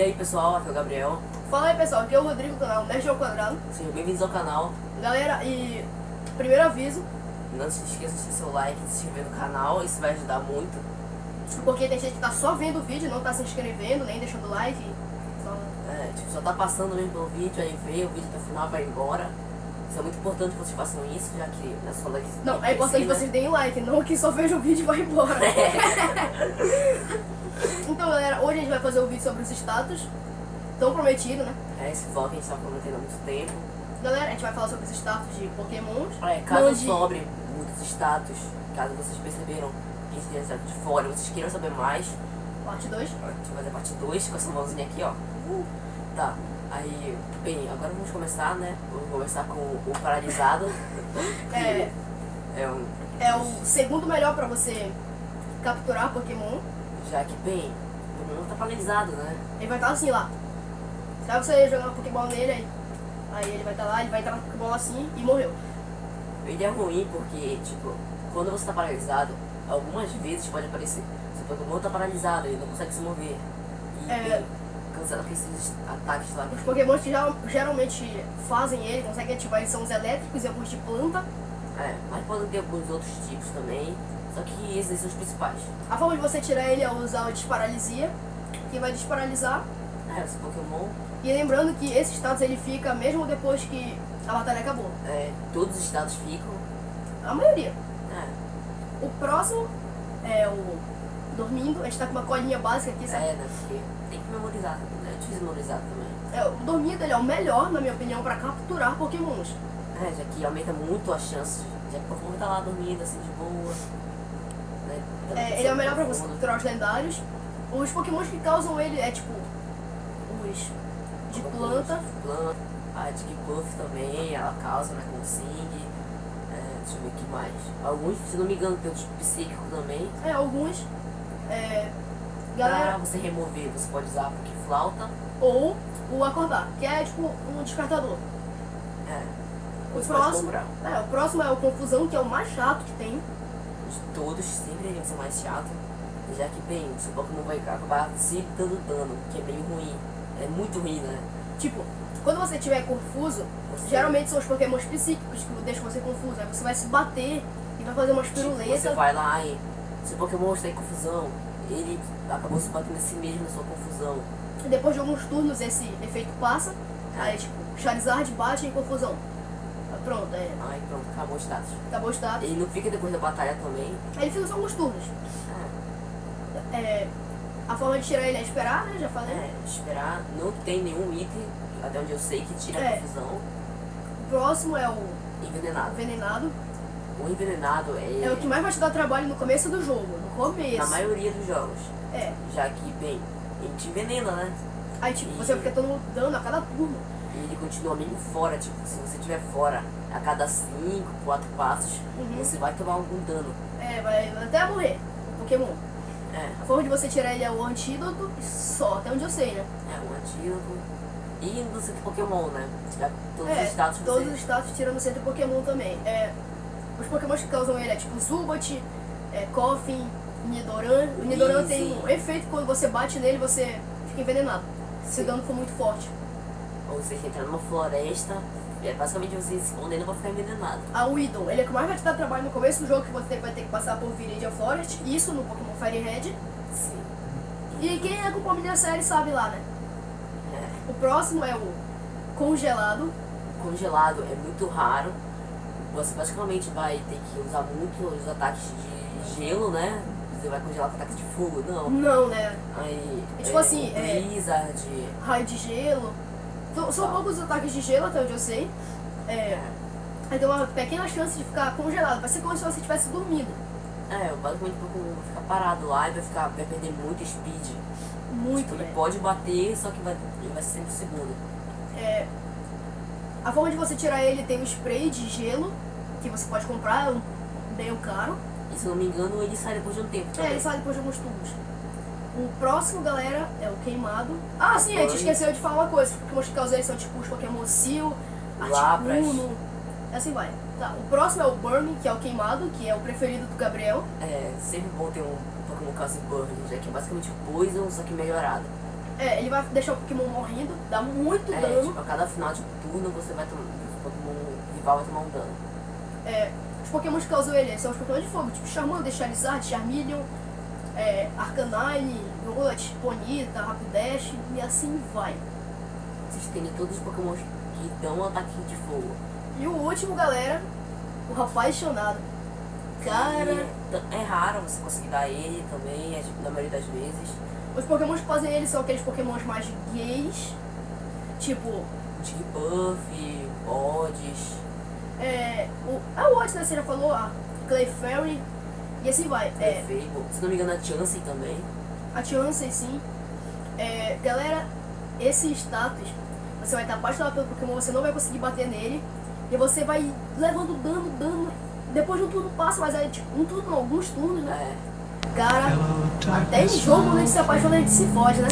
E aí pessoal, aqui é o Gabriel. Fala aí pessoal, aqui é o Rodrigo do canal Nerd ao Quadrado. Sejam bem-vindos ao canal. Galera, e primeiro aviso, Não se esqueça de deixar seu like e se inscrever no canal, isso vai ajudar muito. porque tem gente que tá só vendo o vídeo, não tá se inscrevendo, nem deixando like. Só... É, tipo, só tá passando mesmo pelo vídeo, aí vê o vídeo até o final vai embora. Isso é muito importante que vocês façam isso, já que é só like. Não, é importante ensina. vocês deem like, não que só vejam o vídeo e vá embora. então galera, hoje a gente vai fazer o vídeo sobre os status, tão prometido, né? É, esse vlog a gente tá prometendo há muito tempo. Galera, a gente vai falar sobre os status de pokémons. É, caso Mande- sobre muitos status, caso vocês perceberam que esse é status de fora, vocês queiram saber mais, Parte 2. a gente vai fazer parte 2 com essa mãozinha aqui, ó. Tá, aí, bem, agora vamos começar, né? Vamos começar com o paralisado. É, É um. é o segundo melhor pra você capturar Pokémon. Já que, bem, o Pokémon tá paralisado, né? Ele vai estar assim lá. Sabe você jogar uma Pokébola nele aí? Aí ele vai estar lá, ele vai entrar na Pokébola assim e morreu. Ele é ruim porque, tipo, quando você tá paralisado, algumas vezes pode aparecer. Seu Pokémon tá paralisado, ele não consegue se mover. E É. bem, cancela com esses ataques lá. Os Pokémons que geral- geralmente fazem ele, conseguem ativar, eles são os elétricos e alguns de planta. É, mas podem ter alguns outros tipos também. Só que esses são os principais. A forma de você tirar ele é usar o desparalisia, que vai desparalisar. É, esse Pokémon, E lembrando que esse status ele fica mesmo depois que a batalha acabou. é, todos os estados ficam. A maioria. É, O próximo é o dormindo. A gente tá com uma colinha básica aqui, sabe? é, né? Porque tem que memorizar. Né? É difícil memorizar também. É, o dormindo ele é o melhor, na minha opinião, pra capturar Pokémons. É, já que aumenta muito as chances. Já que o Pokémon tá lá dormindo assim de boa. Né? É, ele é o melhor pra você capturar os lendários. Os pokémons que causam ele é tipo os de planta. De planta. A de Puff também, ela causa, né? Com Sing. É, deixa eu ver o que mais. Alguns, se não me engano, tem os psíquico também. É, alguns. É, Pra galera, você remover, você pode usar porque flauta. ou o acordar, que é tipo um descartador. É. O próximo, é, o próximo é o confusão, que é o mais chato que tem. De todos sempre iriam ser mais chato. Já que, bem, seu Pokémon vai acabar se dando dano, que é meio ruim. É muito ruim, né? Tipo, quando você tiver confuso, Você- geralmente são os pokémons psíquicos que deixam você confuso. Aí você vai se bater e vai fazer umas Tipo, você piruletas. vai lá e seu Pokémon está em confusão. Ele acabou se batendo em si mesmo na sua confusão. Depois de alguns turnos esse efeito passa. Aí tipo, Charizard bate em confusão. Pronto, é, Aí pronto, acabou o status. acabou o status. Ele não fica depois da batalha também. Aí ele fica só alguns turnos. É, É, a forma de tirar ele é esperar, né? Já falei. é, esperar. Não tem nenhum item, até onde eu sei, que tira É. a confusão. O próximo é o Envenenado. envenenado. O envenenado é, É o que mais vai te dar trabalho no começo do jogo. No na começo. maioria dos jogos. É. Já que, bem, ele te envenena, né? Aí tipo, você vai ficar tomando dano a cada turno. E ele continua mesmo fora, tipo, se você estiver fora a cada 5, 4 passos, Uhum. você vai tomar algum dano. É, vai até morrer o Pokémon. É, A forma de você tirar ele é o antídoto e só, até onde eu sei, né? é um antídoto. E no centro Pokémon, né? Todos é, os status todos você... os status tirando o centro Pokémon também. É, os Pokémons que causam ele é tipo Zubat, é, Koffing, Nidoran. O Nidoran tem Easy. um efeito que quando você bate nele você fica envenenado. Se o dano for muito forte. Ou você entra numa floresta, é basicamente você se escondendo pra ficar envenenado. A Weedon, ele é o que mais vai te dar trabalho no começo do jogo, que você vai ter que passar por Viridian Forest, isso no Pokémon Fire Red. Sim. E quem acompanha a série sabe lá, né? É. O próximo é o Congelado. Congelado é muito raro. Você basicamente vai ter que usar muito os ataques de gelo, né? Você vai congelar com ataques de fogo, não. Não, né? Aí. É tipo assim, o é- Blizzard. Raio de gelo. São, são Tá. poucos os ataques de gelo, até onde eu sei. É, aí tem uma pequena chance de ficar congelado. Vai ser como se você estivesse dormindo. É, basicamente vai ficar parado lá e vai, ficar, vai perder muito speed. Muito, Tipo, né? ele pode bater, só que vai, ele vai ser sempre segundo. É, a forma de você tirar ele tem um spray de gelo, que você pode comprar, é um, bem caro. E se eu não me engano, ele sai depois de um tempo. É, ele sai depois de alguns tubos. O próximo, galera, é o queimado. Ah, sim, a gente esqueceu de falar uma coisa. Os Pokémon que causam eles são tipo os Pokémon Seal. Articuno, e assim vai. Tá, o próximo é o Burn, que é o queimado, que é o preferido do Gabriel. É sempre bom ter um Pokémon Cause Burn, já que é basicamente o Poison, só que melhorado. É, ele vai deixar o Pokémon morrendo, dá muito É, dano. tipo, a cada final de turno você vai tomar. O Pokémon rival vai tomar um dano. É, os Pokémon que causam ele são os Pokémon de fogo, tipo Charmander, Charizard, Charmeleon, é, Arcanine, Growlithe, Ponyta, Rapidash e assim vai. Vocês têm todos os Pokémon que dão um ataque de fogo. E o último, galera, o apaixonado. Cara, E é raro você conseguir dar ele também, é, tipo, na maioria das vezes. Os Pokémon que fazem ele são aqueles Pokémon mais gays, tipo, Jigglypuff, Odds. é, o, ah, o Otis, né, você já falou, a Clefairy, e assim vai. É, Fable. Se não me engano, a Chansey também. a Chansey, sim. É, galera, esse status, você vai estar apaixonado pelo Pokémon, você não vai conseguir bater nele, e você vai levando dano, dano, depois de um turno passa, mas é tipo, um turno, alguns turnos, né? É. Cara, até em jogo a gente se apaixona, a gente se foge, né?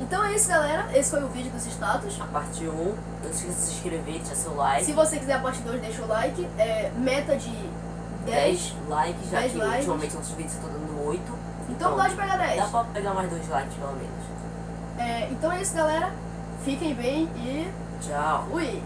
Então é isso, galera. Esse foi o vídeo dos status. A parte 1, não esqueça de se inscrever, deixar seu like. Se você quiser a parte 2, deixa o like. É, meta de 10. 10 likes, já 10 que likes. ultimamente nossos vídeos estão dando 8. Então pode pegar 10. Dá pra pegar mais dois likes pelo menos. É, então é isso, galera. Fiquem bem e Tchau. fui!